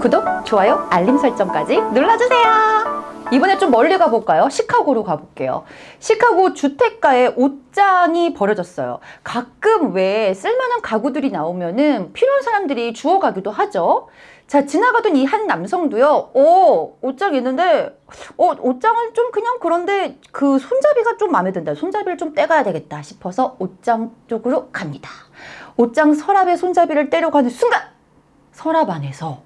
구독, 좋아요, 알림 설정까지 눌러주세요. 이번에 좀 멀리 가볼까요? 시카고로 가볼게요. 시카고 주택가에 옷장이 버려졌어요. 가끔 왜 쓸만한 가구들이 나오면은 필요한 사람들이 주워 가기도 하죠. 자, 지나가던 이 한 남성도요, 오, 옷장 있는데, 어, 옷장은 좀 그냥 그런데 그 손잡이가 좀 마음에 든다. 손잡이를 좀 떼가야 되겠다 싶어서 옷장 쪽으로 갑니다. 옷장 서랍에 손잡이를 하는 순간, 서랍 안에서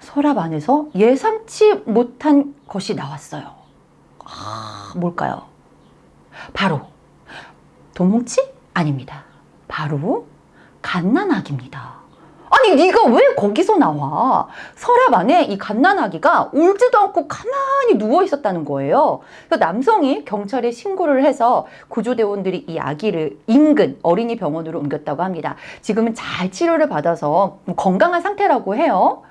서랍 안에서 예상치 못한 것이 나왔어요. 아, 뭘까요? 바로 도뭉치? 아닙니다. 바로 갓난아기입니다. 아니 네가 왜 거기서 나와? 서랍 안에 이 갓난아기가 울지도 않고 가만히 누워 있었다는 거예요. 그래서 남성이 경찰에 신고를 해서 구조대원들이 이 아기를 인근 어린이 병원으로 옮겼다고 합니다. 지금은 잘 치료를 받아서 건강한 상태라고 해요.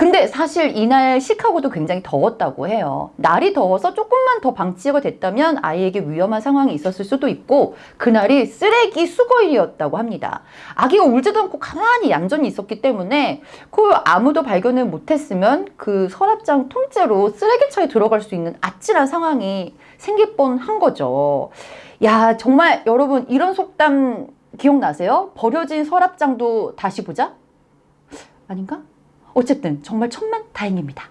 근데 사실 이날 시카고도 굉장히 더웠다고 해요. 날이 더워서 조금만 더 방치가 됐다면 아이에게 위험한 상황이 있었을 수도 있고 그날이 쓰레기 수거일이었다고 합니다. 아기가 울지도 않고 가만히 얌전히 있었기 때문에 그 아무도 발견을 못했으면 그 서랍장 통째로 쓰레기차에 들어갈 수 있는 아찔한 상황이 생길 뻔한 거죠. 야 정말 여러분 이런 속담 기억나세요? 버려진 서랍장도 다시 보자? 아닌가? 어쨌든 정말 천만 다행입니다.